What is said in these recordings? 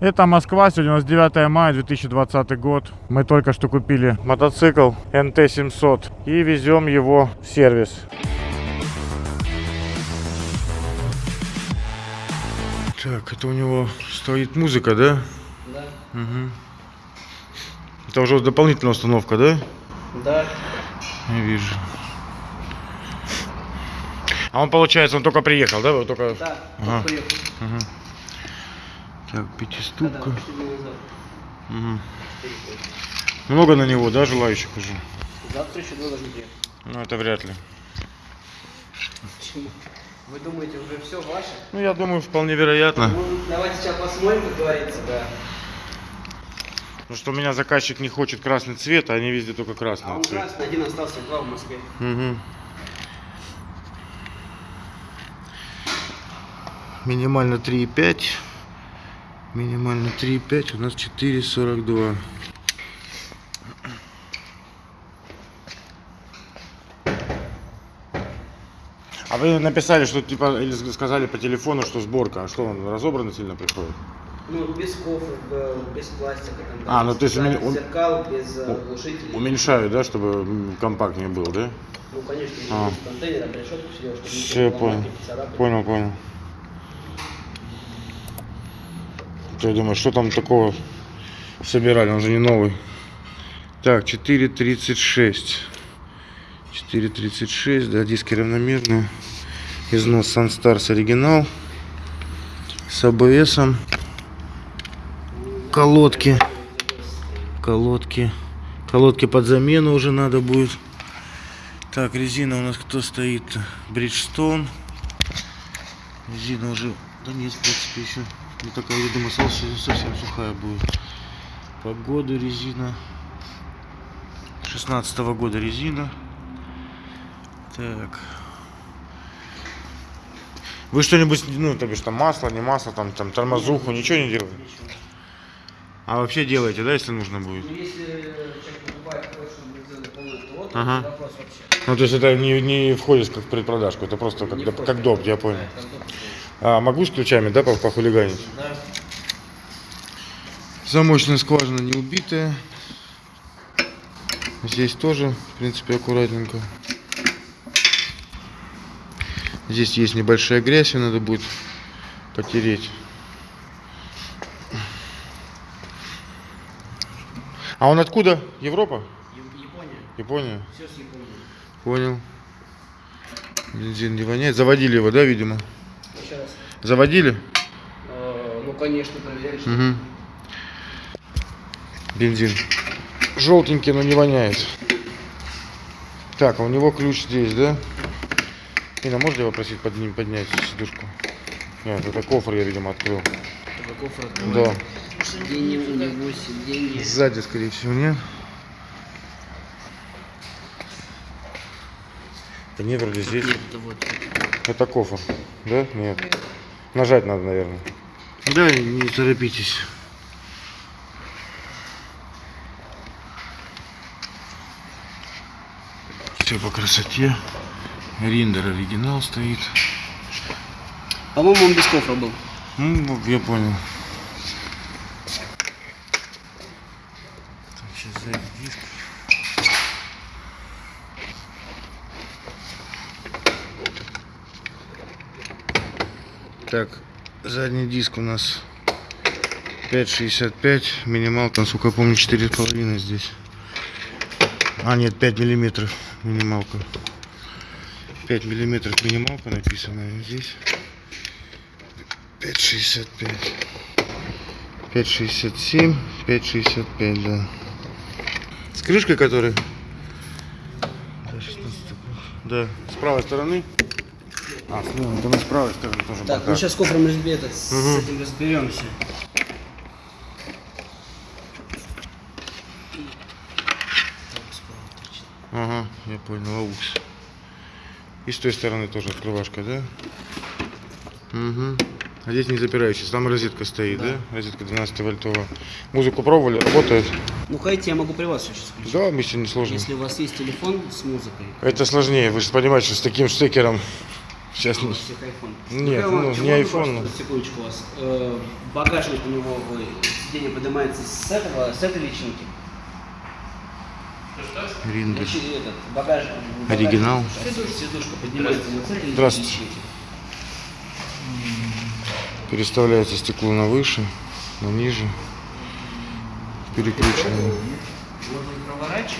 Это Москва, сегодня у нас 9 мая 2020 год. Мы только что купили мотоцикл NT700 и везем его в сервис. Так, это у него стоит музыка, да? Да. Угу. Это уже дополнительная установка, да? Да. Не вижу. А он, получается, он только приехал, да? Только... Да. Ага. Приехал. Мгм. Так, пятиступка. Приехал. Много на него, да, желающих уже? Завтра еще два должны приехать. Ну, это вряд ли. Почему? Вы думаете, уже все ваше? Ну, я думаю, вполне вероятно. Ну, давайте сейчас посмотрим, как говорится, да. Потому что у меня заказчик не хочет красный цвет, а они везде только А красный он цвет. красный, один остался, два в Москве. Мгм. Минимально 3,5. Минимально 3,5. У нас 4,42. А вы написали, что типа, или сказали по телефону, что сборка, а что он разобранно сильно приходит? Ну, без кофров, э, без пластика. Там, А, ну, то есть умен- ум- зеркал, без э, у- глушителей. Уменьшают, да, чтобы компактнее был, да? Ну, конечно, А. без контейнера, решетку все делать, чтобы Все, понял. Понял, понял. Я думаю, что там такого собирали, он же не новый. Так, 4.36. 4.36, да, диски равномерные. Износ Sunstars оригинал. С АБСом. Колодки. Колодки. Колодки под замену уже надо будет. Так, резина у нас кто стоит? Бриджстон. Резина уже... Да нет, в принципе, еще не такая, я думаю, совсем, совсем сухая будет. По году резина. 16 года резина. Так. Вы что-нибудь, ну, то бишь там масло, не масло, там, там тормозуху, ничего не делаете? А вообще делаете, да, если нужно будет? Ну, если человек покупает, ТО, Ага. вопрос вообще. Ну, то есть это не, не входит как в предпродажку, это просто как, Не как доп, я Да, понял. доп. А могу с ключами, да, по- похулиганить? Да. Замочная скважина не убитая. Здесь тоже, в принципе, аккуратненько. Здесь есть небольшая грязь, ее надо будет потереть. А он откуда? Европа? Яп- Япония. Япония? Все с Японии. Понял. Бензин не воняет. Заводили его, да, видимо? Еще раз. Заводили? Э, Ну, конечно, проверяли, что Угу. Бензин. Желтенький, но не воняет. Так, а у него ключ здесь, да? Инна, можно его просить под ним поднять сидушку? Нет, это кофр я, видимо, открыл. это кофр Да. открывает. Сиденье у него, сиденье. Сзади, скорее всего, нет? Да нет, вроде здесь. Нет, это вот. Это кофр, да? Нет. Нажать надо, наверное. Да, не торопитесь. Все по красоте. Риндер оригинал стоит. По-моему, он без кофра был. Ну, я понял. Так, сейчас сзади диск. Так, задний диск у нас 5,65, минималка, насколько я помню, 4,5 здесь. А, нет, 5 миллиметров минималка. 5 миллиметров минималка написано здесь. 5,65. 5,67, 5,65, да. С крышкой 16 Да, с правой стороны. А, слева, это с правой стороны тоже Так, бока. мы сейчас с кофром это, с этим разберемся. Ага, я понял, аукс. И с той стороны тоже открывашка, да? Угу. А здесь не запирающийся, там розетка стоит, да? Да. Розетка 12 вольтовая. Музыку пробовали, работает? Ну, хотите, я могу при вас сейчас включить. Да, мы не сложно. Если у вас есть телефон с музыкой. Это сложнее, вы же понимаете, что с таким штекером Сейчас не... Нет, Михаил ну, не iPhone, пожалуйста, Секундочку вас. Э, багажник у него, ой, сиденье поднимается с этого, с этой личинки. Этот, багаж, Оригинал. багажник, Сидушка поднимается вот с этой Здравствуйте. личинки. Переставляется стекло на выше, на ниже. Проворачивать.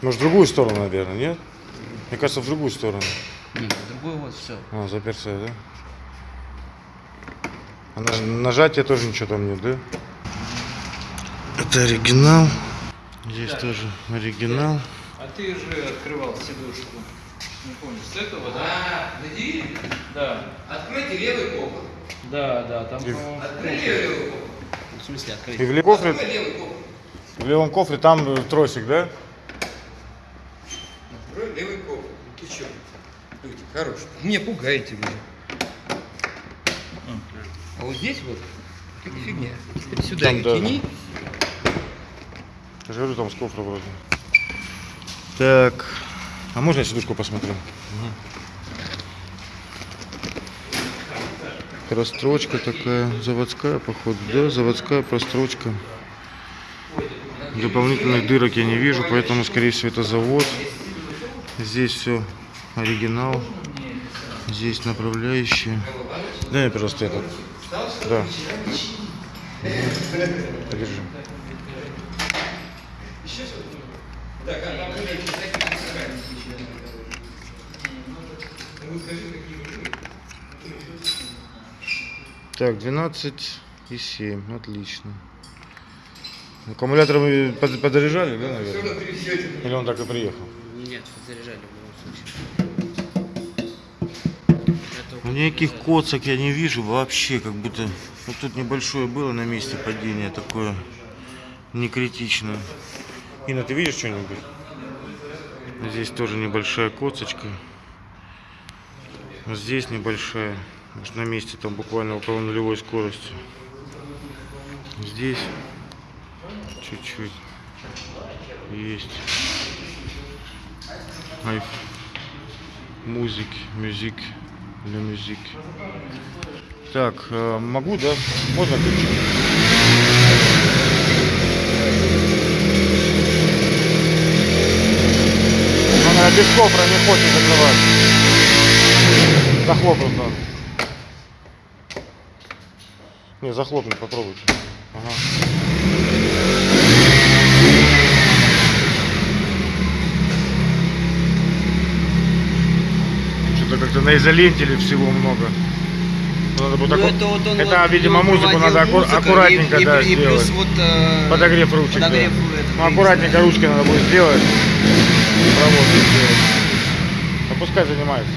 Может, в другую сторону, наверное, нет? Мне кажется, в другую сторону. Нет, другой вот все. А, заперся, да? А наж- нажатия тоже ничего там нет, да? Это оригинал. Здесь тоже оригинал. А ты же открывал сидушку. Не помню, с этого, да? А, на? Да. Откройте левый кофр. Да, да, там, И- Откройте левый кофр. В смысле открыть? И в, ле- кофре, в левом кофре там тросик, да? Открой левый кофр. Ты что? Люди, хорош. Не пугаете вы. А вот здесь вот какая фигня. Теперь сюда Там, да, тяни. Я же говорю, там с кофра вроде. Так. А можно я сидушку посмотрю? Прострочка такая, заводская, походу, да, заводская прострочка. Дополнительных дырок я не вижу, поэтому, скорее всего, это завод. Здесь все оригинал. Здесь направляющие. Дай мне, пожалуйста, этот. Да. Подержи. Так, 12 и 7, отлично. Аккумулятор вы под- подзаряжали, да, наверное? Или он так и приехал? Нет, заряжали в любом случае. Это Ну, Никаких коцок я не вижу вообще, как будто... Вот тут небольшое было на месте падения, такое не критичное. Инна, ты видишь что-нибудь? Здесь тоже небольшая коцочка. Здесь небольшая. Может, на месте там буквально около нулевой скорости. Здесь чуть-чуть есть. Ай, музык, мюзик, для мюзик. Так, э, могу, да? Можно ключ? Она без кофра не хочет закрывать. Захлопнуть надо. Не, захлопнуть попробуйте. Ага. Как-то на изоленте или всего много. Надо будет Ну, аку- это вот он это, вот, видимо, музыку надо аку- музыку, аккуратненько, и, и- да, и плюс сделать. вот э, Подогрев ручек. да. Ну, аккуратненько ручкой надо будет сделать. Проводку сделать. А пускай занимается.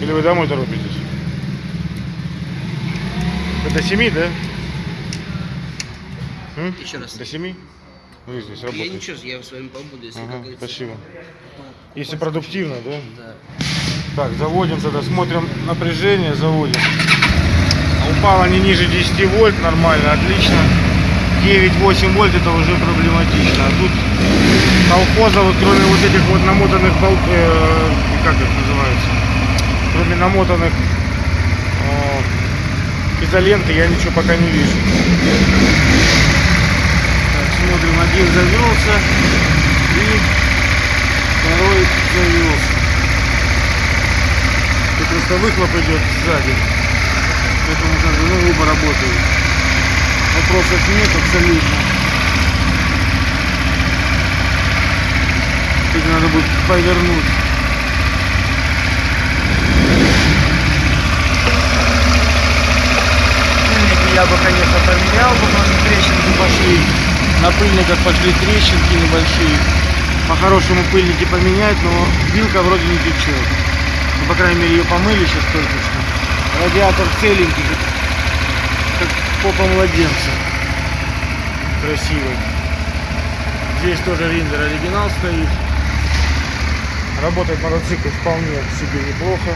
Или вы домой торопитесь? Вы до 7, да? М? Еще раз. До 7? Вы здесь Я работаете? ничего, я в своем побуду, если Ага, спасибо. Если продуктивно, да? Да. Так, заводим тогда, смотрим напряжение, заводим. А Упало не ниже 10 вольт, нормально, отлично. 9-8 вольт это уже проблематично. А тут вот кроме вот этих вот намотанных болт, э, как их называется, кроме намотанных э, изоленты я ничего пока не вижу. Так, смотрим, один завелся и второй завелся. Просто выхлоп идет сзади. Поэтому как бы, ну, оба работают. Вопросов нет абсолютно. Теперь надо будет повернуть. Пыльники я бы, конечно, поменял, потому что трещинки пошли. На пыльниках пошли трещинки небольшие. По-хорошему пыльники поменять, но вилка вроде не течет. Ну, по крайней мере, ее помыли сейчас только что. Радиатор целенький, как, как попа младенца. Красивый. Здесь тоже риндер оригинал стоит. Работает мотоцикл вполне себе неплохо.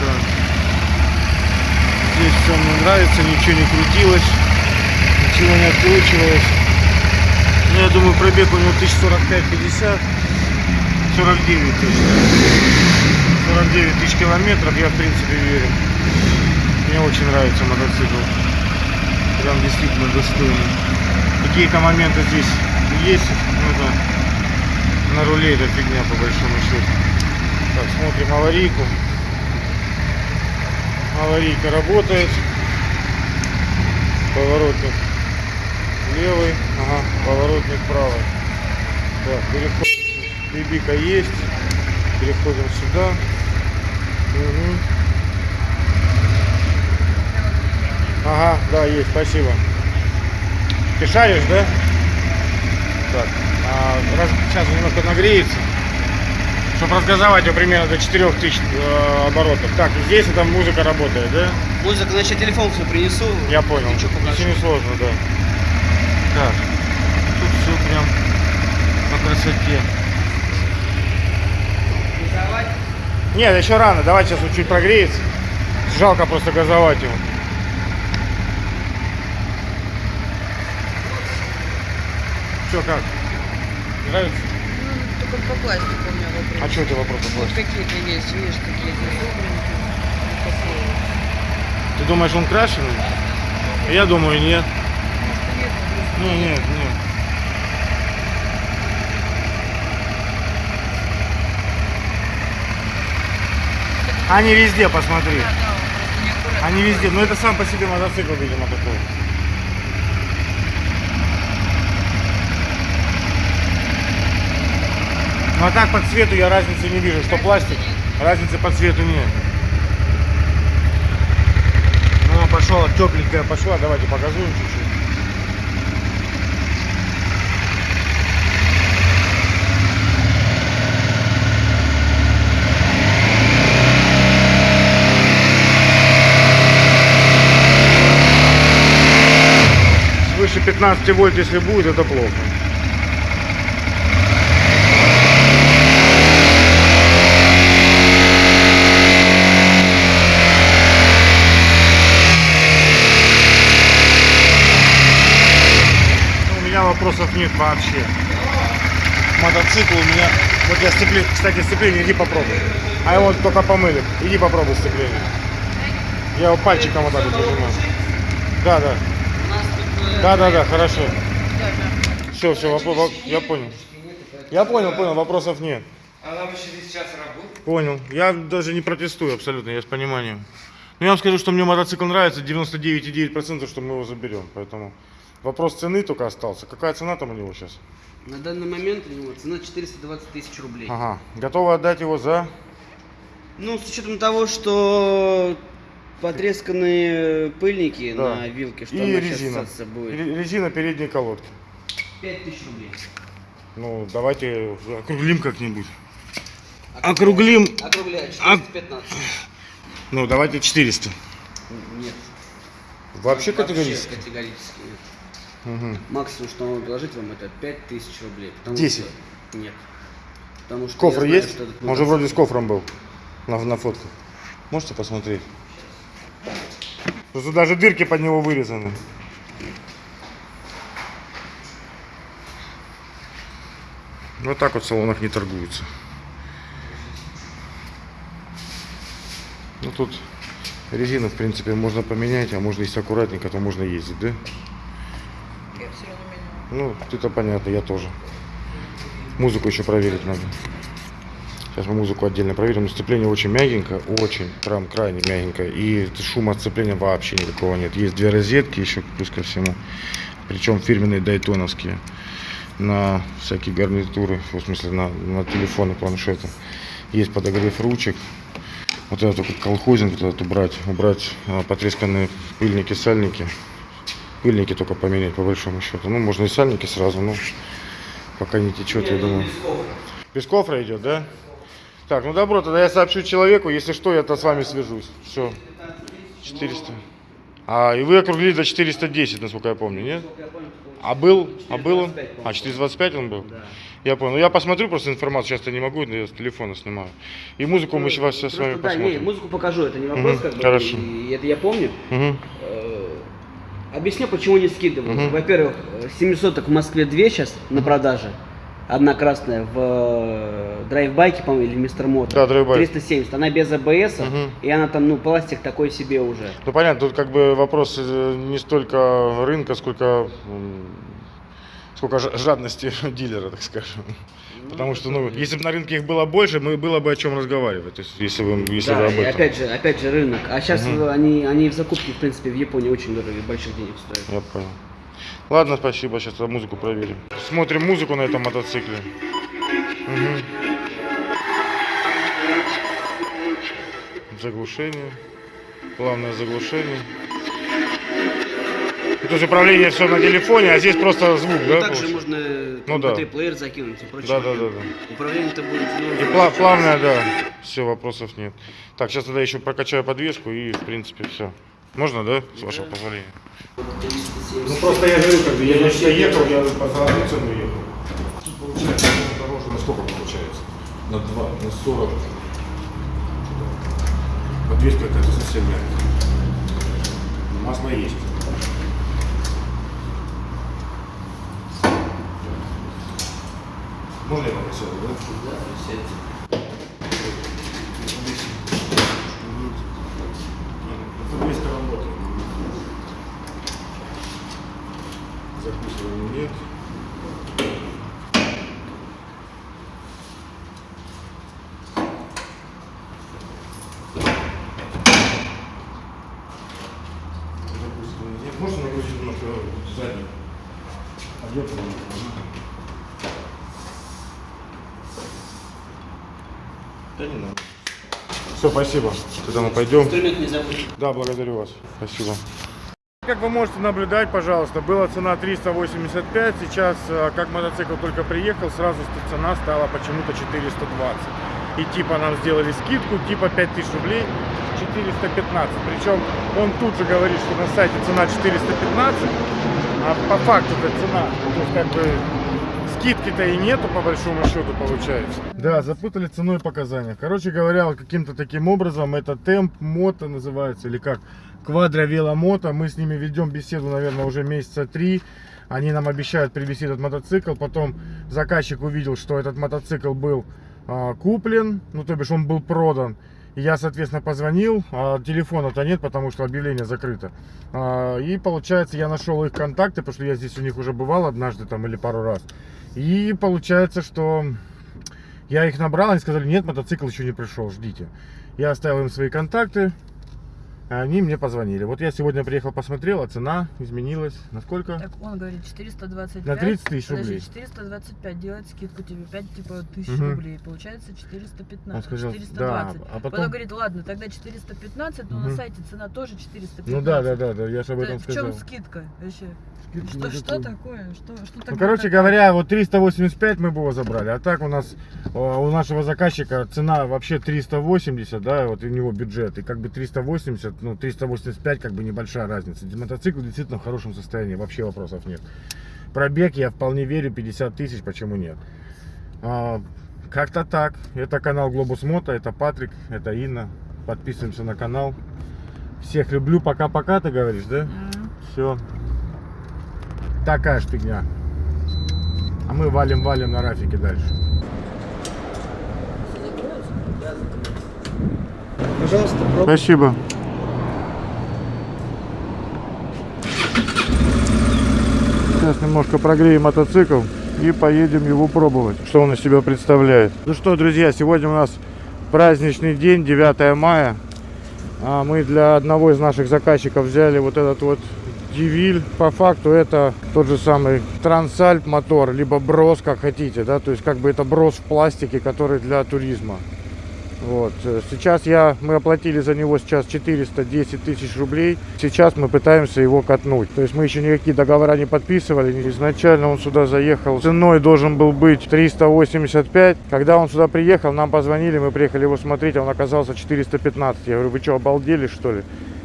Так. Здесь все мне нравится, ничего не крутилось, ничего не откручивалось. Ну, я думаю, пробег у него 1045-50. 49 тысяч. 49 тысяч километров, я в принципе верю. Мне очень нравится мотоцикл. Прям действительно достойный. Какие-то моменты здесь есть, но это на руле это фигня по большому счету. Так, смотрим аварийку. Аварийка работает. Поворотник левый, ага, поворотник правый. Так, переходим. Бибика есть. Переходим сюда. Мгм. Ага, да, есть, спасибо. Ты шаришь, да? Так, а, раз, сейчас немножко нагреется. Чтобы разгазовать его примерно до 4000 э, оборотов. Так, и здесь это музыка работает, да? Музыка, значит, я телефон все принесу. Я понял. Покажешь? Если не сложно, да. Так, тут все прям по красоте. Нет, еще рано. Давай сейчас он чуть прогреется. Жалко просто газовать его. Что, как? Нравится? Ну, только по пластику у меня вопрос. А что это вопрос Вот такой? какие-то есть, видишь. Вот такие. Ты думаешь, он крашеный? Я думаю, нет. Может, нет, а Не, нет, нет. Они везде, посмотри. Они везде. Но это сам по себе мотоцикл, видимо, такой. Ну а так по цвету я разницы не вижу, что пластик. Разницы по цвету нет. Ну, пошел, тепленькая пошла. Давайте показуем чуть-чуть. 15 вольт, если будет, это плохо. Ну, У меня вопросов нет вообще. Мотоцикл у меня... Вот я сцепление... Кстати, сцепление иди попробуй. А его только помыли. Иди попробуй сцепление. Я его пальчиком вот так вот нажимаю. Да, да. Да, да, да, хорошо. Все, все, вопрос, я понял. Я понял, понял, вопросов нет. А нам еще весь час работы. Понял. Я даже не протестую абсолютно, я с пониманием. Но я вам скажу, что мне мотоцикл нравится, 99,9%, что мы его заберем. Поэтому вопрос цены только остался. Какая цена там у него сейчас? На данный момент у него цена 420 тысяч рублей. Ага. Готовы отдать его за... Ну, с учетом того, что потресканные пыльники Да. на вилке, что И она резина. сейчас будет. Ре- Резина передней колодки. 5 тысяч рублей. Ну, давайте округлим как-нибудь. Округлим. Округляю, А- 415. Ну, давайте 400. Нет. Вообще категорически. Вообще категорически нет. Мгм. Максимум, что могу предложить вам, это 5 тысяч рублей. потому 10. что- Нет. Потому что Кофр знаю, есть? что Он же вроде с кофром был. На, на фотке. Можете посмотреть? Тут даже дырки под него вырезаны. Вот так вот в салонах не торгуются. Ну тут резину, в принципе, можно поменять, а можно, если аккуратненько, то можно ездить, да? Я все равно меняла. Ну, это понятно, я тоже. Музыку еще проверить надо. Сейчас мы музыку отдельно проверим. Но Сцепление очень мягенькое, очень, прям крайне мягенькое. И шума от сцепления вообще никакого нет. Есть две розетки еще плюс ко всему. Причем фирменные дайтоновские. На всякие гарнитуры, в смысле на, на телефоны, планшеты. Есть подогрев ручек. Вот это только колхозинг вот этот убрать. Убрать а, потресканные пыльники, сальники. Пыльники только поменять по большому счету. Ну, можно и сальники сразу, но пока не течет, я думаю. Без кофра идет, да? Так, ну добро, тогда я сообщу человеку, если что, я-то с вами свяжусь. Все. 400. А, и вы округлили до 410, насколько я помню, нет? А был? А был он? А, 425 он был? Я понял. Ну, я посмотрю просто информацию, сейчас я не могу, я с телефона снимаю. И музыку мы сейчас с вами Просто, да, не, посмотрим. музыку покажу, это не вопрос, Мгм, как бы, хорошо. и это я помню. Э, Объясню, почему не скидываю. Мгм. Во-первых, 700 в Москве 2 сейчас на продаже, одна красная в э, драйвбайке, по-моему, или мистер Мото. Да, драйвбайк. 370. Она без АБС, Мгм. и она там, ну, пластик такой себе уже. Ну понятно, тут как бы вопрос э, не столько рынка, сколько сколько жа- жадности дилера, так скажем. Потому что, ну, если бы на рынке их было больше, мы было бы о чем разговаривать. То есть, если вы, если Да, об и этом. опять же, опять же рынок. А сейчас Мгм. они, они в закупке, в принципе, в Японии очень дорогие, больших денег стоят. Я понял. Ладно, спасибо, сейчас музыку проверим. Смотрим музыку на этом мотоцикле. Мгм. Заглушение. Плавное заглушение. Это же управление все на телефоне, а здесь просто звук, Ну, да? также получается? можно Ну да. MP3-плеер закинуть и прочее. Да, да, да, да. Управление-то будет... ну, И пла- плавная, да. Все, вопросов нет. Так, сейчас тогда еще прокачаю подвеску и, в принципе, все. Можно, да, с вашего позволения? Ну просто я говорю, как бы я почти ехал, я по золотой цену ехал. Тут получается ну, дороже на сколько получается? На 2, на 40. Подвеска какая-то совсем мягкая. Масло есть. Можно я попросил, да? Подвеска работает. Закусывания нет. Закусывания нет. Можно нагрузить немножко задний? Объем Да не надо. Все, спасибо. Тогда мы пойдем. Инструмент не забудь. Да, благодарю вас. Спасибо. Как вы можете наблюдать, пожалуйста, была цена 385, сейчас, э, как мотоцикл только приехал, сразу цена стала почему-то 420. И типа нам сделали скидку, типа 5000 рублей 415. Причем он тут же говорит, что на сайте цена 415, а по факту это цена. То есть как бы скидки-то и нету по большому счету получается. Да, запутали ценой показания. Короче говоря, каким-то таким образом это темп мото называется или как квадро веломото. Мы с ними ведем беседу, наверное, уже месяца три. Они нам обещают привезти этот мотоцикл. Потом заказчик увидел, что этот мотоцикл был а, куплен, ну то бишь он был продан. Я, соответственно, позвонил, а телефона-то нет, потому что объявление закрыто. А, И получается, я нашел их контакты, потому что я здесь у них уже бывал однажды там или пару раз. И получается, что я их набрал, они сказали, нет, мотоцикл еще не пришел, ждите. Я оставил им свои контакты, они мне позвонили. Вот я сегодня приехал, посмотрел, а цена изменилась. На сколько? Так он говорит 425. На 30 тысяч рублей. 425 делает скидку тебе 5 типа тысяч Мгм. рублей. Получается 415. Он сказал, 420. да, а Потом потом... говорит, ладно, тогда 415, но Мгм. на сайте цена тоже 415. Ну да, да, да, да, я же об Да, этом в сказал. чем скидка вообще? Что, что такое? Что, что Ну, тогда короче такое? говоря, вот 385 мы бы его забрали, а так у нас, э, у нашего заказчика цена вообще 380, да, вот у него бюджет, и как бы 380, ну 385 как бы небольшая разница. Мотоцикл действительно в хорошем состоянии, вообще вопросов нет. Пробег я вполне верю, 50 тысяч, почему нет. А, Как-то так. Это канал Глобус Мото, это Патрик, это Инна. Подписываемся на канал. Всех люблю, пока-пока, ты говоришь, да? М. Все. Такая ж фигня. А мы валим-валим на рафике дальше. Пожалуйста, пробуй. Спасибо. Сейчас немножко прогреем мотоцикл и поедем его пробовать, что он из себя представляет. Ну что, друзья, сегодня у нас праздничный день, 9 мая. А мы для одного из наших заказчиков взяли вот этот вот Дивиль. По факту это тот же самый Трансальп мотор, либо брос, как хотите, да, то есть как бы это брос в пластике, который для туризма. Вот. э, Сейчас я, мы оплатили за него сейчас 410 тысяч рублей. Сейчас мы пытаемся его катнуть. То есть мы еще никакие договора не подписывали. Изначально он сюда заехал. Ценой должен был быть 385. Когда он сюда приехал, нам позвонили, мы приехали его смотреть, а он оказался 415. Я говорю, вы что, обалдели что ли?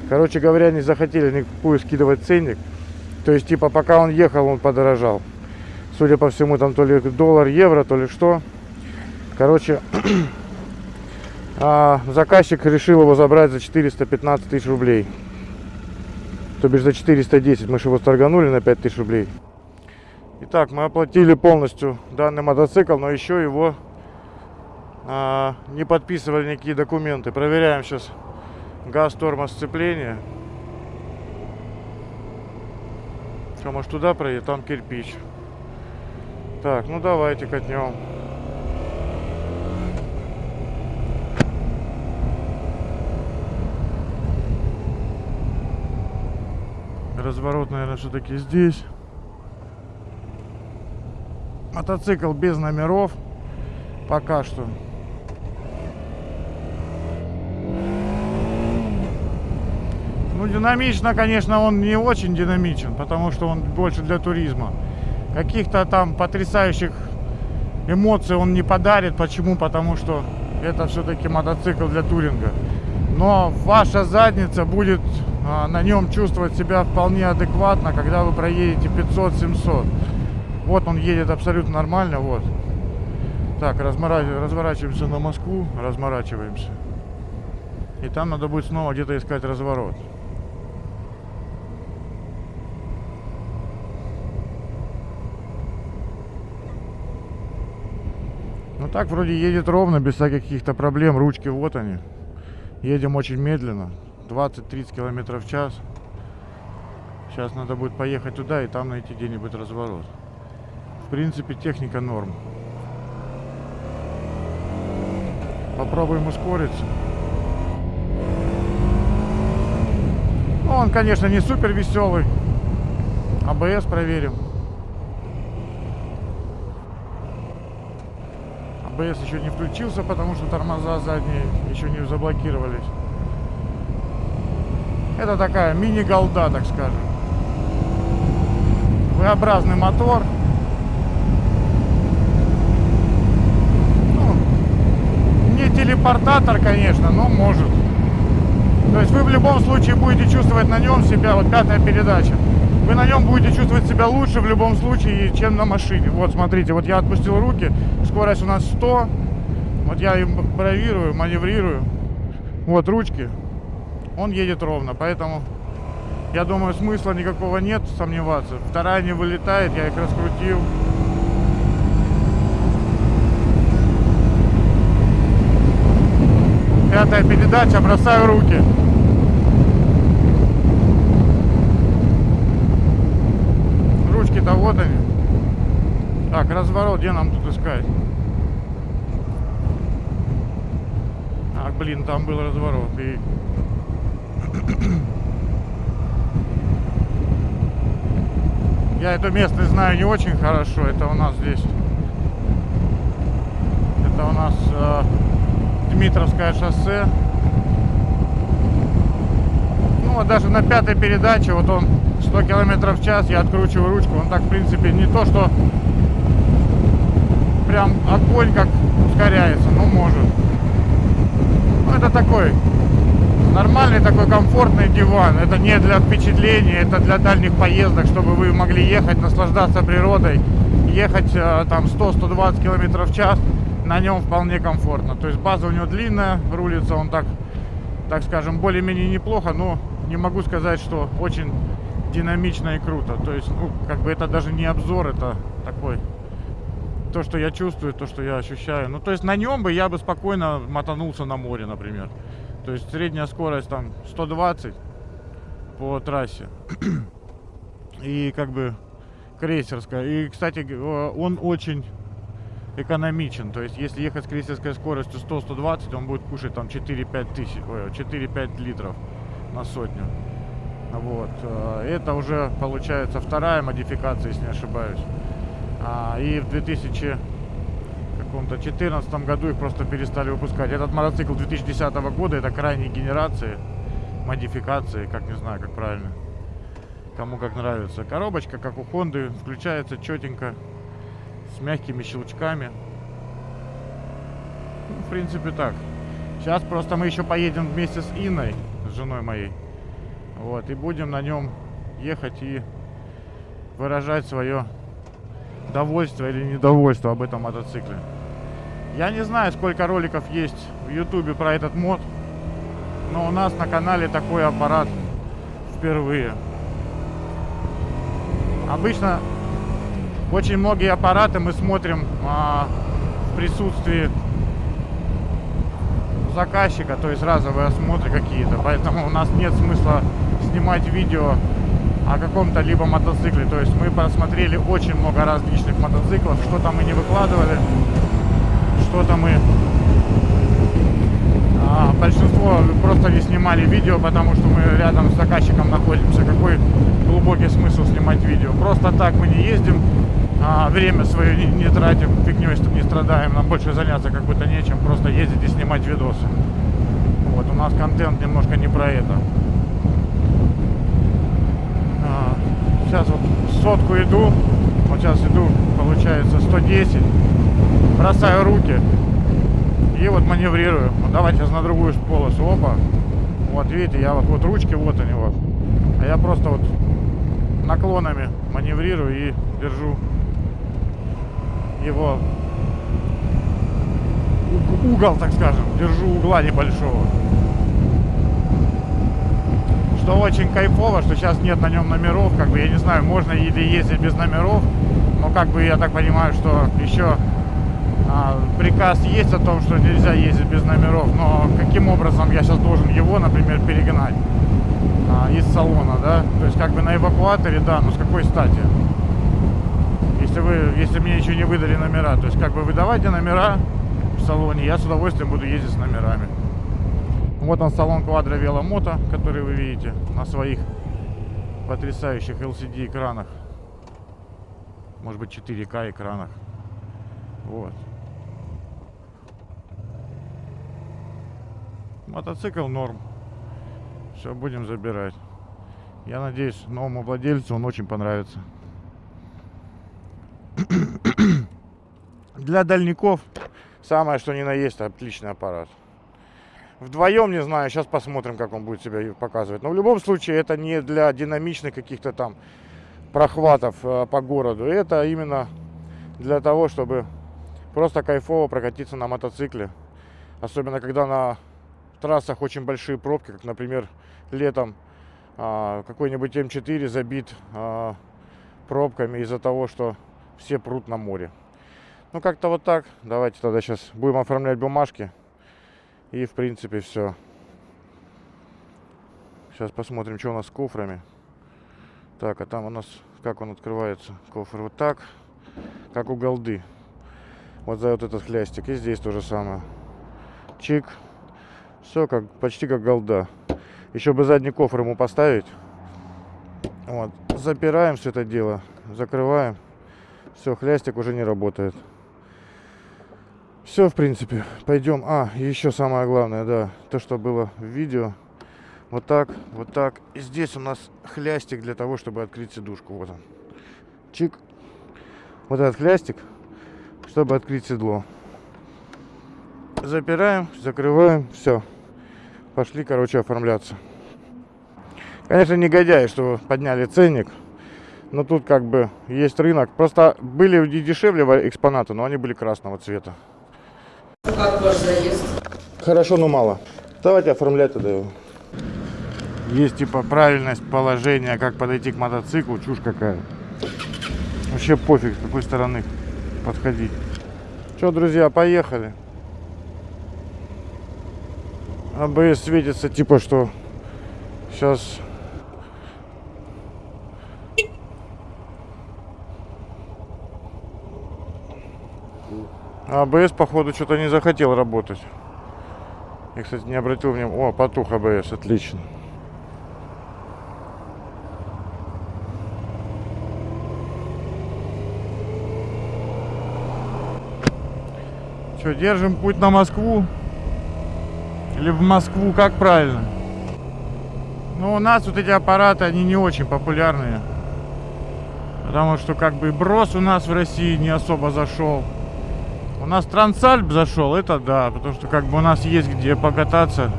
Короче говоря, не захотели никакую скидывать ценник. То есть, типа, пока он ехал, он подорожал. Судя по всему, там то ли доллар, евро, то ли что. Короче, а заказчик решил его забрать за 415 тысяч рублей. То бишь за 410. Мы же его торганули на 5 тысяч рублей. Итак, мы оплатили полностью данный мотоцикл, но еще его а, не подписывали никакие документы. Проверяем сейчас газ, тормоз, сцепление. Что, может туда проедет? Там кирпич. Так, ну давайте катнем. Разворот, наверное, все-таки здесь. Мотоцикл без номеров. Пока что. Ну, динамично, конечно, он не очень динамичен, потому что он больше для туризма. Каких-то там потрясающих эмоций он не подарит. Почему? Потому что это все-таки мотоцикл для туринга. Но ваша задница будет на нем чувствовать себя вполне адекватно, когда вы проедете 500-700. Вот он едет абсолютно нормально, вот. Так, разворачиваемся на Москву, разморачиваемся. И там надо будет снова где-то искать разворот. Ну так вроде едет ровно, без всяких каких-то проблем. Ручки вот они. Едем очень медленно. 20-30 километров в час. Сейчас надо будет поехать туда и там найти где-нибудь разворот. В принципе, техника норм. Попробуем ускориться. Ну, он, конечно, не супер веселый. АБС проверим. АБС еще не включился, потому что тормоза задние еще не заблокировались. Это такая мини-голда, так скажем. V-образный мотор. Ну, не телепортатор, конечно, но может. То есть вы в любом случае будете чувствовать на нем себя, вот пятая передача. Вы на нем будете чувствовать себя лучше в любом случае, чем на машине. Вот, смотрите, вот я отпустил руки, скорость у нас 100. Вот я им бравирую, маневрирую. Вот ручки. Он едет ровно, поэтому я думаю, смысла никакого нет сомневаться. Вторая не вылетает, я их раскрутил. Пятая передача, бросаю руки. Ручки-то вот они. Так, разворот, где нам тут искать? Ах, блин, там был разворот. И... Я эту местность знаю не очень хорошо. Это у нас здесь. Это у нас э, Дмитровское шоссе. Ну вот даже на пятой передаче, вот он 100 километров в час, я откручиваю ручку. Он так, в принципе, не то, что прям огонь как ускоряется, но может. Ну это такой нормальный такой комфортный диван. Это не для впечатления, это для дальних поездок, чтобы вы могли ехать, наслаждаться природой, ехать э, там 100-120 километров в час. На нем вполне комфортно. То есть база у него длинная, рулится он так, так скажем, более-менее неплохо, но не могу сказать, что очень динамично и круто. То есть, ну, как бы это даже не обзор, это такой то, что я чувствую, то, что я ощущаю. Ну, то есть на нем бы я бы спокойно мотанулся на море, например. То есть средняя скорость там 120 по трассе. И как бы крейсерская. И, кстати, он очень экономичен. То есть если ехать с крейсерской скоростью 100-120, он будет кушать там 4-5 тысяч, ой, 4-5 литров на сотню. Вот. э, Это уже получается вторая модификация, если не ошибаюсь. А, И в 2000 каком-то 14 году их просто перестали выпускать. Этот мотоцикл 2010 года, это крайней генерации, модификации, как не знаю, как правильно. Кому как нравится. Коробочка, как у Хонды, включается четенько, с мягкими щелчками. Ну, в принципе, так. Сейчас просто мы еще поедем вместе с Инной, с женой моей. Вот, и будем на нем ехать и выражать свое довольство или недовольство об этом мотоцикле. Я не знаю, сколько роликов есть в ютубе про этот мод, но у нас на канале такой аппарат впервые. Обычно Очень многие аппараты мы смотрим а, в присутствии заказчика, то есть разовые осмотры какие-то. Поэтому у нас нет смысла снимать видео о каком-то либо мотоцикле. То есть мы посмотрели очень много различных мотоциклов, что-то мы не выкладывали, что-то мы а, большинство просто не снимали видео, потому что мы рядом с заказчиком находимся. Какой глубокий смысл снимать видео? Просто так мы не ездим, а, время свое не, не тратим, фигней не страдаем, нам больше заняться как будто нечем, просто ездить и снимать видосы. Вот, у нас контент немножко не про это. А, сейчас вот сотку иду, вот сейчас иду, получается 110, бросаю руки, и вот маневрирую. Вот давайте сейчас на другую полосу. Опа. Вот видите, я вот, вот ручки, вот они вот. А я просто вот наклонами маневрирую и держу его угол, так скажем. Держу угла небольшого. Что очень кайфово, что сейчас нет на нем номеров. Как бы я не знаю, можно или ездить без номеров. Но как бы я так понимаю, что еще приказ есть о том, что нельзя ездить без номеров, но каким образом я сейчас должен его, например, перегнать а, из салона, да? То есть как бы на эвакуаторе, да, но с какой стати? Если вы, если мне еще не выдали номера, то есть как бы выдавайте номера в салоне, я с удовольствием буду ездить с номерами. Вот он салон Quadro Velomoto, который вы видите на своих потрясающих LCD экранах. Может быть 4К экранах. Вот. Мотоцикл норм. Все, будем забирать. Я надеюсь, новому владельцу он очень понравится. Для дальников самое что ни на есть отличный аппарат. Вдвоем, не знаю, сейчас посмотрим, как он будет себя показывать. Но в любом случае это не для динамичных каких-то там прохватов э, по городу. Это именно для того, чтобы просто кайфово прокатиться на мотоцикле. Особенно когда на трассах очень большие пробки, как, например, летом а, какой-нибудь М4 забит а, пробками из-за того, что все прут на море. Ну, как-то вот так. Давайте тогда сейчас будем оформлять бумажки. И, в принципе, все. Сейчас посмотрим, что у нас с кофрами. Так, а там у нас, как он открывается, кофр вот так, как у голды. Вот за вот этот хлястик. И здесь то же самое. Чик. Все как, почти как голда. Еще бы задний кофр ему поставить. Вот. Запираем все это дело. Закрываем. Все, хлястик уже не работает. Все, в принципе. Пойдем. А, еще самое главное, да. То, что было в видео. Вот так, вот так. И здесь у нас хлястик для того, чтобы открыть сидушку. Вот он. Чик. Вот этот хлястик, чтобы открыть седло. Запираем, закрываем, все. Пошли, короче, оформляться. Конечно, негодяй, что подняли ценник. Но тут как бы есть рынок. Просто были и дешевле экспонаты, но они были красного цвета. Как ваш заезд? Хорошо, но мало. Давайте оформлять тогда его. Есть типа правильность положения, как подойти к мотоциклу, чушь какая. Вообще пофиг, с какой стороны подходить. Что, друзья, поехали. АБС светится типа что сейчас АБС походу что-то не захотел работать. Я, кстати, не обратил внимания. О, потух АБС, отлично. Что, держим путь на Москву? Или в Москву, как правильно? Ну, у нас вот эти аппараты, они не очень популярные. Потому что как бы брос у нас в России не особо зашел. У нас Трансальп зашел, это да, потому что как бы у нас есть где покататься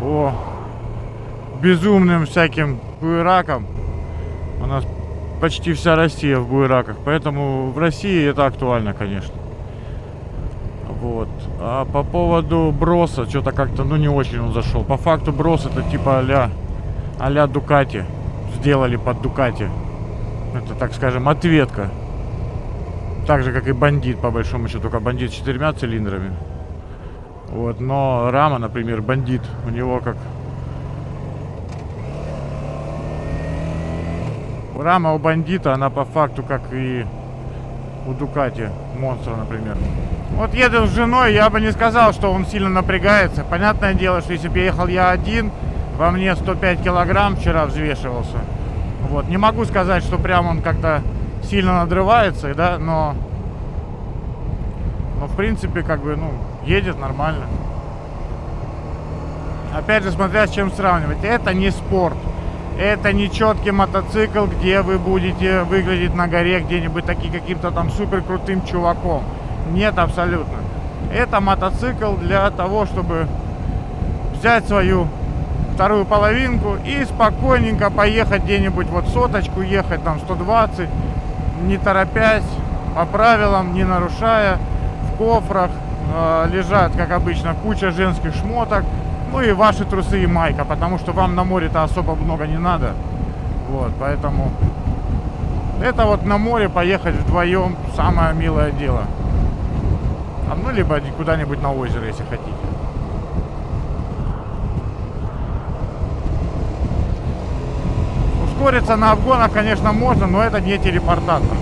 по безумным всяким буеракам. У нас почти вся Россия в буераках, поэтому в России это актуально, конечно. Вот. А по поводу броса, что-то как-то, ну, не очень он зашел. По факту брос это типа а-ля, а-ля Дукати. Сделали под Дукати. Это, так скажем, ответка Так же, как и бандит, по большому счету, только бандит с четырьмя цилиндрами. Вот, но рама, например, бандит, у него как... Рама у бандита, она по факту как и у Дукати, монстра, например. Вот еду с женой, я бы не сказал, что он сильно напрягается. Понятное дело, что если бы ехал я один, во мне 105 килограмм вчера взвешивался. Вот, не могу сказать, что прям он как-то сильно надрывается, да, но... Но, в принципе, как бы, ну, едет нормально. Опять же, смотря с чем сравнивать. Это не спорт. Это не четкий мотоцикл, где вы будете выглядеть на горе где-нибудь таки каким-то там супер крутым чуваком. Нет, абсолютно. Это мотоцикл для того, чтобы взять свою вторую половинку и спокойненько поехать где-нибудь, вот соточку ехать, там 120, не торопясь, по правилам, не нарушая. В кофрах э, лежат, как обычно, куча женских шмоток, ну и ваши трусы и майка, потому что вам на море-то особо много не надо. Вот, поэтому это вот на море поехать вдвоем самое милое дело. А ну либо куда-нибудь на озеро, если хотите. Ускориться на обгонах, конечно, можно, но это не телепортатор.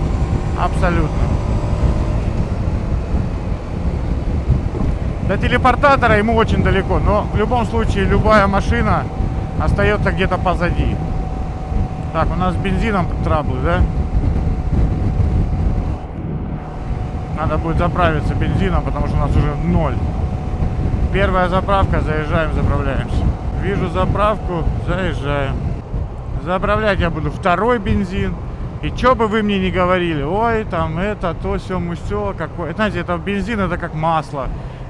Абсолютно. До телепортатора ему очень далеко, но в любом случае любая машина остается где-то позади. Так, у нас с бензином траблы, да? Надо будет заправиться бензином, потому что у нас уже ноль. Первая заправка, заезжаем, заправляемся. Вижу заправку, заезжаем. Заправлять я буду второй бензин. И что бы вы мне не говорили, ой, там это, то, все, все, какое. Знаете, это бензин, это как масло,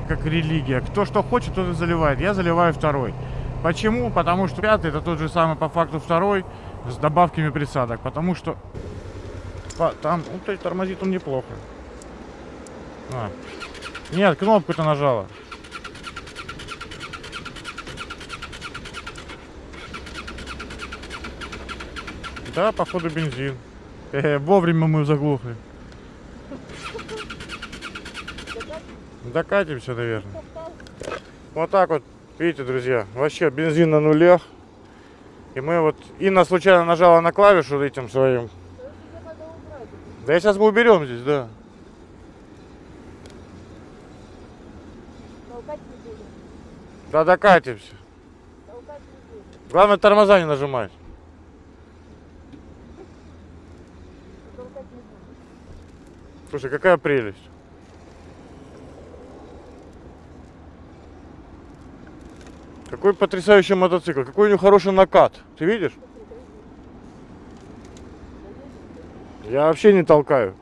как религия. Кто что хочет, тот и заливает. Я заливаю второй. Почему? Потому что пятый это тот же самый по факту второй с добавками присадок. Потому что там, ну, то есть тормозит он неплохо. А. Нет, кнопку-то нажала. Да, походу бензин. Э, вовремя мы заглохли. Докатимся, наверное. Вот так вот, видите, друзья, вообще бензин на нулях. И мы вот, Инна случайно нажала на клавишу этим своим. Да я сейчас мы уберем здесь, да. Да докатимся. Главное тормоза не нажимать. Слушай, какая прелесть. Какой потрясающий мотоцикл. Какой у него хороший накат. Ты видишь? Я вообще не толкаю.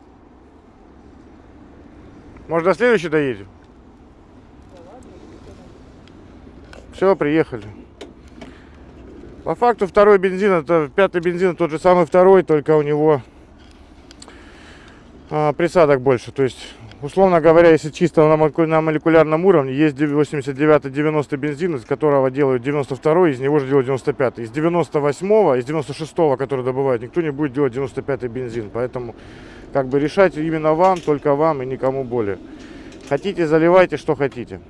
Может до следующей доедем? Все, приехали. По факту второй бензин, это пятый бензин, тот же самый второй, только у него а, присадок больше. То есть, условно говоря, если чисто на, на молекулярном уровне, есть 89-90 бензин, из которого делают 92 из него же делают 95 Из 98 из 96 который добывают, никто не будет делать 95 бензин. Поэтому, как бы, решать именно вам, только вам и никому более. Хотите, заливайте, что хотите.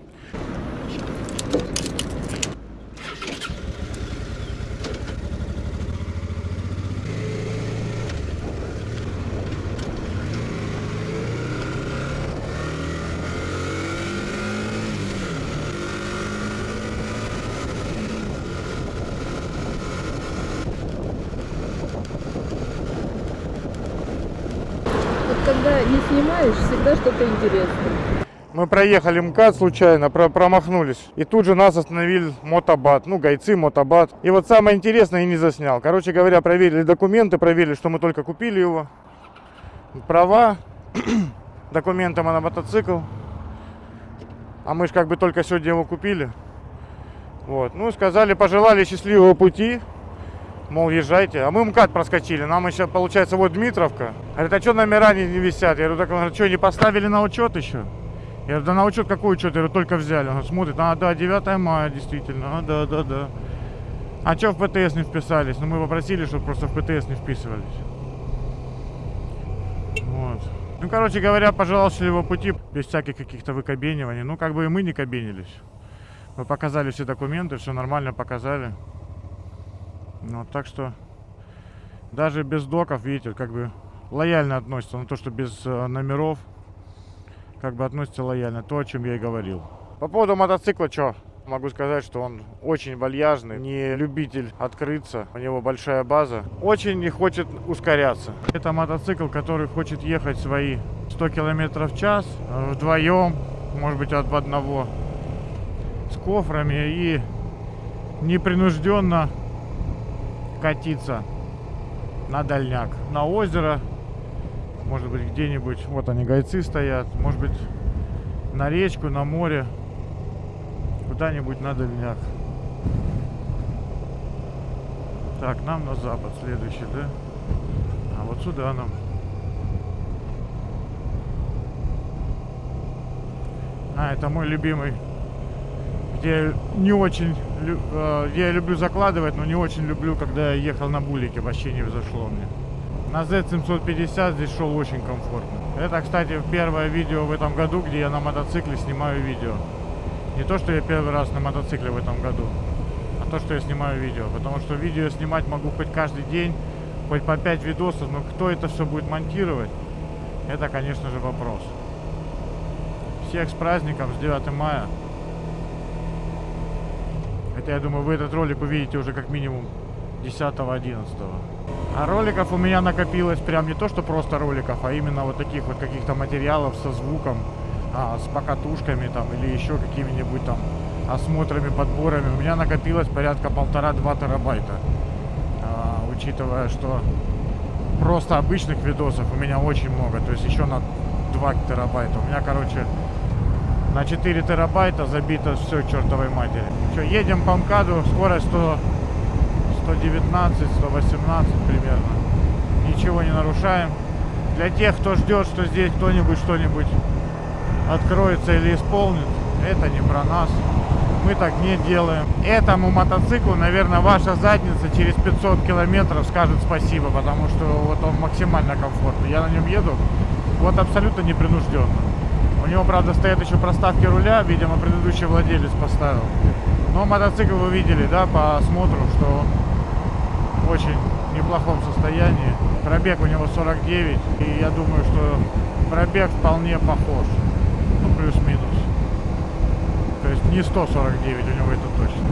Вот когда не снимаешь, всегда что-то интересное. Мы проехали МКАД случайно, про- промахнулись. И тут же нас остановил мотобат. Ну, гайцы, мотобат. И вот самое интересное я не заснял. Короче говоря, проверили документы, проверили, что мы только купили его. Права, документы на мотоцикл. А мы же как бы только сегодня его купили. Вот. Ну, сказали, пожелали счастливого пути. Мол, езжайте. А мы МКАД проскочили. Нам еще, получается, вот Дмитровка. Говорит, а что номера не, не висят? Я говорю, так, он говорит, что, не поставили на учет еще? Я говорю, да на учет какой учет? Я говорю, только взяли. Он смотрит, а, да, 9 мая, действительно. А, да, да, да. А что в ПТС не вписались? Ну, мы попросили, чтобы просто в ПТС не вписывались. Вот. Ну, короче говоря, пожелал счастливого пути без всяких каких-то выкобениваний. Ну, как бы и мы не кабенились. Мы показали все документы, все нормально показали. Ну, так что даже без доков, видите, как бы лояльно относится на то, что без э, номеров, как бы относится лояльно. То, о чем я и говорил. По поводу мотоцикла, что? Могу сказать, что он очень вальяжный, не любитель открыться, у него большая база. Очень не хочет ускоряться. Это мотоцикл, который хочет ехать свои 100 км в час э, вдвоем, может быть от одного, с кофрами и непринужденно катиться на дальняк, на озеро, может быть где-нибудь, вот они гайцы стоят, может быть на речку, на море, куда-нибудь на дальняк. Так, нам на запад следующий, да? А вот сюда нам. А, это мой любимый, где не очень, лю- э, где я люблю закладывать, но не очень люблю, когда я ехал на булике, вообще не взошло мне. На Z750 здесь шел очень комфортно. Это, кстати, первое видео в этом году, где я на мотоцикле снимаю видео. Не то, что я первый раз на мотоцикле в этом году, а то, что я снимаю видео. Потому что видео снимать могу хоть каждый день, хоть по 5 видосов, но кто это все будет монтировать, это, конечно же, вопрос. Всех с праздником, с 9 мая. Хотя, я думаю, вы этот ролик увидите уже как минимум 10-11. А роликов у меня накопилось прям не то, что просто роликов, а именно вот таких вот каких-то материалов со звуком, а, с покатушками там или еще какими-нибудь там осмотрами, подборами. У меня накопилось порядка полтора-два терабайта. А, учитывая, что просто обычных видосов у меня очень много, то есть еще на 2 терабайта. У меня, короче, на 4 терабайта забито все чертовой матери. Что, едем по МКАДу, скорость 100, 119, 118 примерно. Ничего не нарушаем. Для тех, кто ждет, что здесь кто-нибудь что-нибудь откроется или исполнит, это не про нас. Мы так не делаем. Этому мотоциклу, наверное, ваша задница через 500 километров скажет спасибо, потому что вот он максимально комфортный. Я на нем еду вот абсолютно непринужденно. У него, правда, стоят еще проставки руля, видимо, предыдущий владелец поставил. Но мотоцикл вы видели, да, по осмотру, что очень неплохом состоянии. Пробег у него 49, и я думаю, что пробег вполне похож. Ну, плюс-минус. То есть не 149 у него это точно.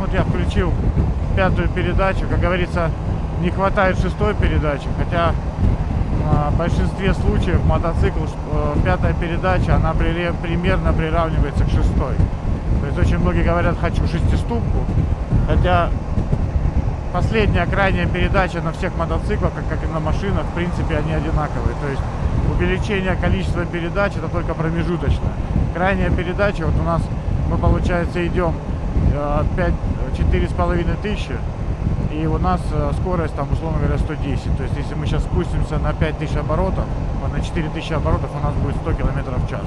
Вот я включил пятую передачу. Как говорится, не хватает шестой передачи, хотя а, в большинстве случаев мотоцикл, э, пятая передача, она примерно приравнивается к шестой. То есть очень многие говорят, хочу шестиступку, хотя последняя крайняя передача на всех мотоциклах, как, как и на машинах, в принципе, они одинаковые. То есть увеличение количества передач это только промежуточно. Крайняя передача, вот у нас мы, получается, идем э, 5, четыре с половиной тысячи, и у нас э, скорость там, условно говоря, 110. То есть, если мы сейчас спустимся на 5000 оборотов, вот на 4000 оборотов у нас будет 100 километров в час.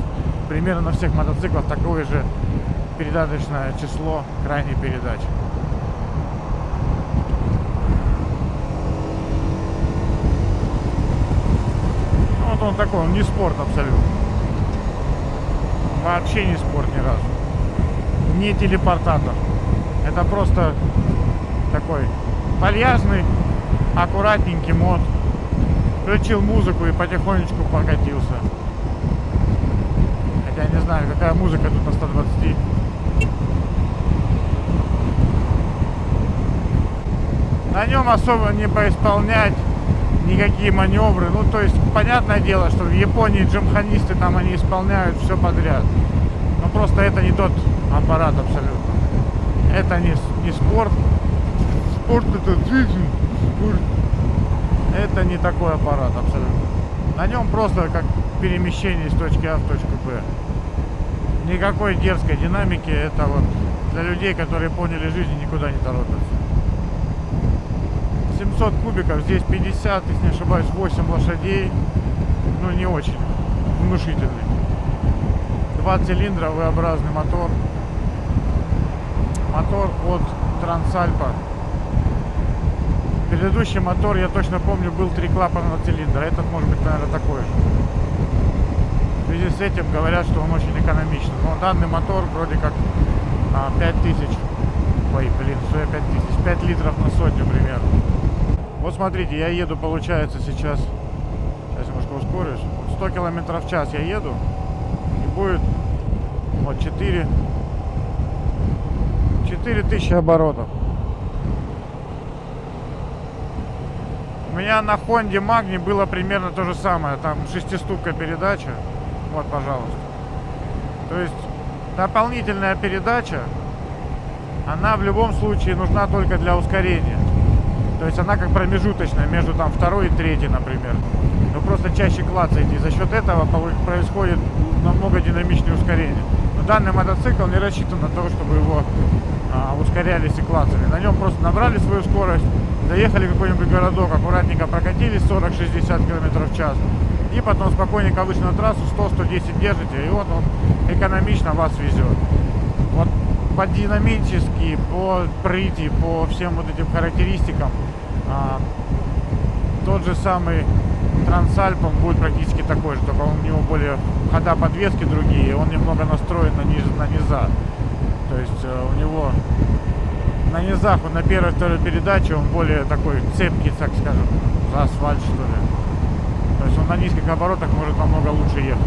Примерно на всех мотоциклах такое же передаточное число крайней передачи. Вот он такой, он не спорт абсолютно. Вообще не спорт ни разу. Не телепортатор. Это просто такой вальяжный, аккуратненький мод. Включил музыку и потихонечку покатился. Хотя не знаю, какая музыка тут на 120. На нем особо не поисполнять никакие маневры. Ну, то есть, понятное дело, что в Японии джимханисты там они исполняют все подряд. Но просто это не тот аппарат абсолютно. Это не, не спорт. Спорт это жизнь. Спорт. Это не такой аппарат абсолютно. На нем просто как перемещение из точки А в точку Б. Никакой дерзкой динамики. Это вот для людей, которые поняли жизнь никуда не торопятся. 700 кубиков, здесь 50, если не ошибаюсь, 8 лошадей. Ну, не очень внушительный. Два цилиндра, V-образный мотор. Мотор от Трансальпа. Предыдущий мотор, я точно помню, был три клапана на цилиндр. Этот может быть, наверное, такой же. В связи с этим говорят, что он очень экономичный. Но данный мотор вроде как а, 5000. Ой, блин, что я 5000? 5 литров на сотню примерно. Вот смотрите, я еду, получается, сейчас... Сейчас немножко ускорюсь. Вот 100 километров в час я еду. И будет вот 4... 4000 оборотов. У меня на Хонде Магни было примерно то же самое. Там шестиступка передача. Вот, пожалуйста. То есть дополнительная передача, она в любом случае нужна только для ускорения. То есть она как промежуточная между там второй и третьей, например. Вы просто чаще клацаете. И за счет этого происходит намного динамичнее ускорение. Но данный мотоцикл не рассчитан на то, чтобы его а, ускорялись и клацали. На нем просто набрали свою скорость, доехали в какой-нибудь городок, аккуратненько прокатились 40-60 км в час. И потом спокойненько вышли на трассу, 100-110 держите, и вот он экономично вас везет. Вот по динамически, по прыти, по всем вот этим характеристикам, а, тот же самый Трансальп, он будет практически такой же, только он, у него более хода подвески другие, он немного настроен на, низ, на низа. То есть э, у него на низах, вот на первой второй передаче он более такой цепкий, так скажем, за асфальт что ли. То есть он на низких оборотах может намного лучше ехать.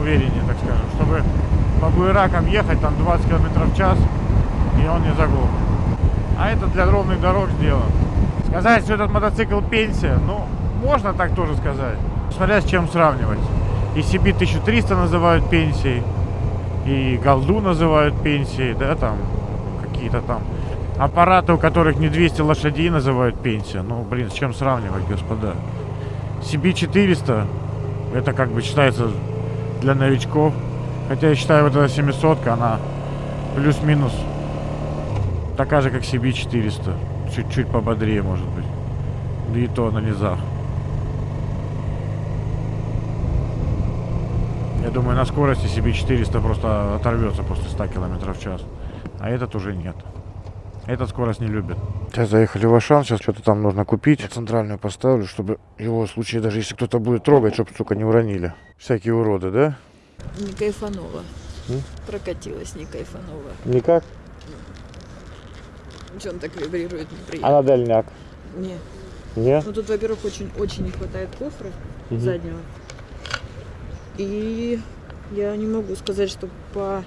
Увереннее, так скажем. Чтобы по буеракам ехать там 20 км в час, и он не заглох. А это для ровных дорог сделано. Сказать, что этот мотоцикл пенсия, ну, можно так тоже сказать. Смотря с чем сравнивать. И CB 1300 называют пенсией, и голду называют пенсией, да, там, какие-то там аппараты, у которых не 200 лошадей, называют пенсия. Ну, блин, с чем сравнивать, господа? CB400, это как бы считается для новичков. Хотя я считаю, вот эта 700 она плюс-минус такая же, как CB400. Чуть-чуть пободрее, может быть. Да и то на низах. Я думаю, на скорости CB400 просто оторвется после 100 км в час. А этот уже нет. Этот скорость не любит. Сейчас заехали в Ашан, сейчас что-то там нужно купить. Я центральную поставлю, чтобы его в случае, даже если кто-то будет трогать, чтобы, сука, не уронили. Всякие уроды, да? Не кайфанова. М? Прокатилась не кайфанова. Никак? Что он так вибрирует неприятно? А на дальняк? Не. Не? Ну тут, во-первых, очень, очень не хватает кофры заднего. И я не могу сказать, что по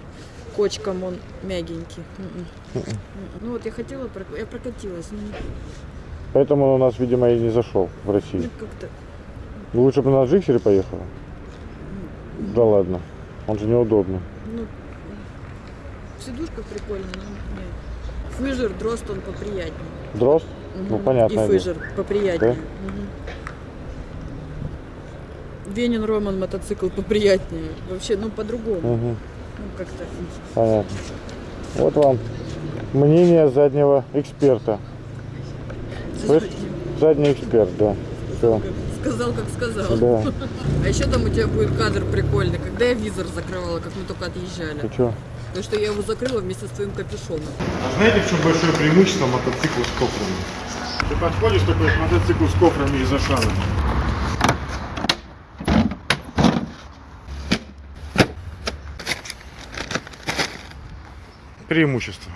кочкам он мягенький. М-м. М-м. Ну вот я хотела, я прокатилась, ну, Поэтому он у нас, видимо, и не зашел в ну, Россию. как-то Лучше бы на Джиксере поехала. Да ладно. Он же неудобный. Ну, в сидушках прикольно, но нет. Фыжер, дрозд, он поприятнее. Дрозд? Ну, Мгм. понятное И фыжер поприятнее. Мгм. Венин Роман мотоцикл поприятнее. Вообще, ну, по-другому. Угу. Ну, как-то. Понятно. Вот вам мнение заднего эксперта. Слышь? Задний эксперт, да. Все. Сказал, как сказал. Да. А еще там у тебя будет кадр прикольный, когда я визор закрывала, как мы только отъезжали. Ты что? Потому что я его закрыла вместе с твоим капюшоном. А знаете, в чем большое преимущество мотоцикла с кофрами? Ты подходишь такой к мотоциклу с кофрами из Ашана. Преимущество.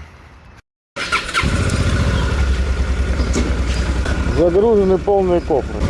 Загружены полные кофры.